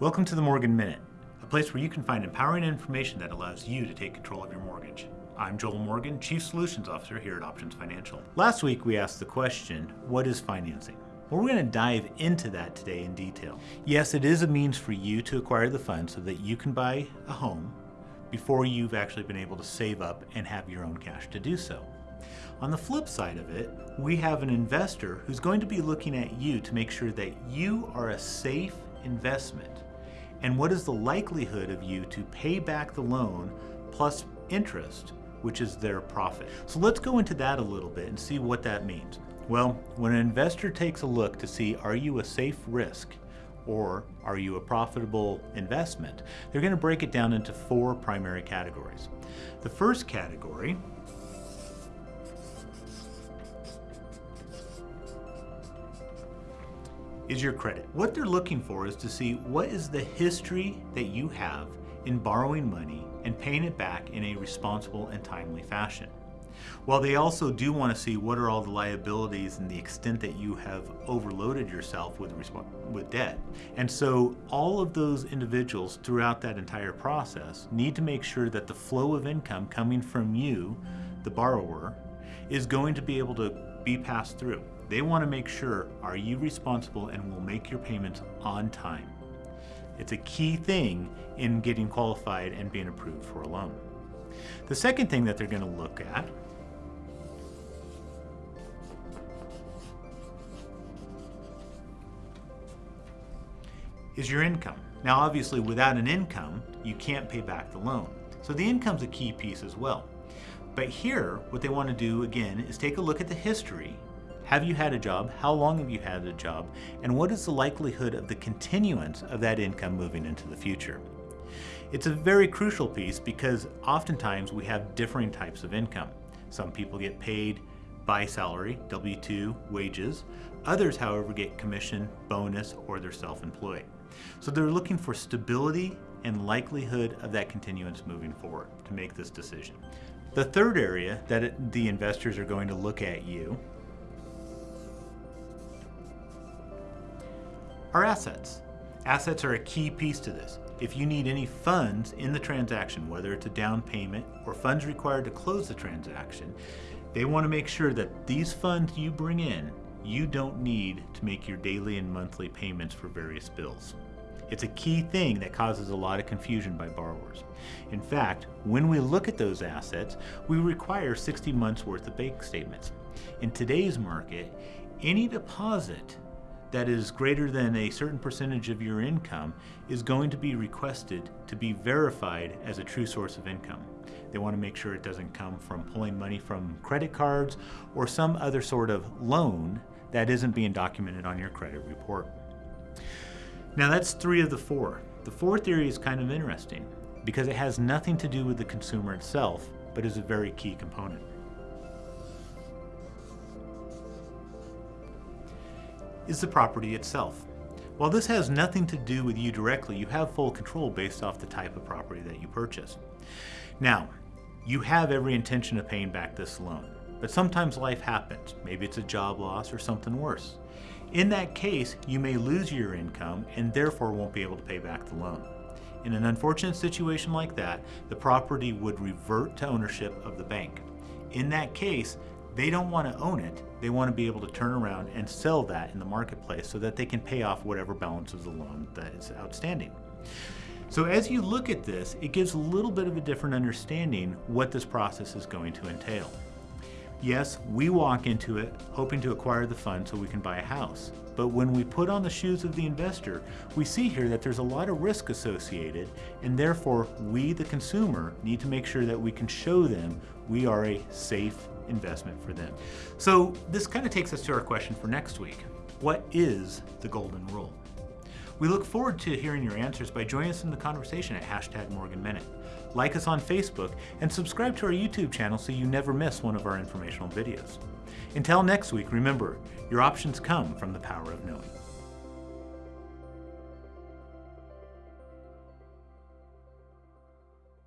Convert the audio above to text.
Welcome to the Morgan Minute, a place where you can find empowering information that allows you to take control of your mortgage. I'm Joel Morgan, Chief Solutions Officer here at Options Financial. Last week we asked the question, what is financing? Well, we're going to dive into that today in detail. Yes, it is a means for you to acquire the funds so that you can buy a home before you've actually been able to save up and have your own cash to do so. On the flip side of it, we have an investor who's going to be looking at you to make sure that you are a safe investment. And what is the likelihood of you to pay back the loan plus interest, which is their profit. So let's go into that a little bit and see what that means. Well, when an investor takes a look to see are you a safe risk or are you a profitable investment, they're going to break it down into four primary categories. The first category is your credit. What they're looking for is to see what is the history that you have in borrowing money and paying it back in a responsible and timely fashion. While they also do want to see what are all the liabilities and the extent that you have overloaded yourself with, with debt. And so all of those individuals throughout that entire process need to make sure that the flow of income coming from you, the borrower, is going to be able to be passed through. They want to make sure, are you responsible and will make your payments on time? It's a key thing in getting qualified and being approved for a loan. The second thing that they're going to look at is your income. Now obviously without an income, you can't pay back the loan. So the income's a key piece as well. But here, what they want to do again is take a look at the history have you had a job? How long have you had a job? And what is the likelihood of the continuance of that income moving into the future? It's a very crucial piece because oftentimes we have differing types of income. Some people get paid by salary, W-2, wages. Others, however, get commission, bonus, or they're self-employed. So they're looking for stability and likelihood of that continuance moving forward to make this decision. The third area that the investors are going to look at you are assets. Assets are a key piece to this. If you need any funds in the transaction, whether it's a down payment or funds required to close the transaction, they want to make sure that these funds you bring in, you don't need to make your daily and monthly payments for various bills. It's a key thing that causes a lot of confusion by borrowers. In fact, when we look at those assets, we require 60 months worth of bank statements. In today's market, any deposit that is greater than a certain percentage of your income is going to be requested to be verified as a true source of income. They want to make sure it doesn't come from pulling money from credit cards or some other sort of loan that isn't being documented on your credit report. Now that's three of the four. The fourth area is kind of interesting because it has nothing to do with the consumer itself, but is a very key component. Is the property itself. While this has nothing to do with you directly, you have full control based off the type of property that you purchase. Now, you have every intention of paying back this loan, but sometimes life happens. Maybe it's a job loss or something worse. In that case, you may lose your income and therefore won't be able to pay back the loan. In an unfortunate situation like that, the property would revert to ownership of the bank. In that case, they don't want to own it. They want to be able to turn around and sell that in the marketplace so that they can pay off whatever balance of the loan that is outstanding. So as you look at this, it gives a little bit of a different understanding what this process is going to entail. Yes, we walk into it hoping to acquire the fund so we can buy a house. But when we put on the shoes of the investor, we see here that there's a lot of risk associated and therefore we, the consumer, need to make sure that we can show them we are a safe investment for them. So this kind of takes us to our question for next week. What is the golden rule? We look forward to hearing your answers by joining us in the conversation at hashtag Morgan. Like us on Facebook and subscribe to our YouTube channel so you never miss one of our informational videos. Until next week, remember, your options come from the power of knowing.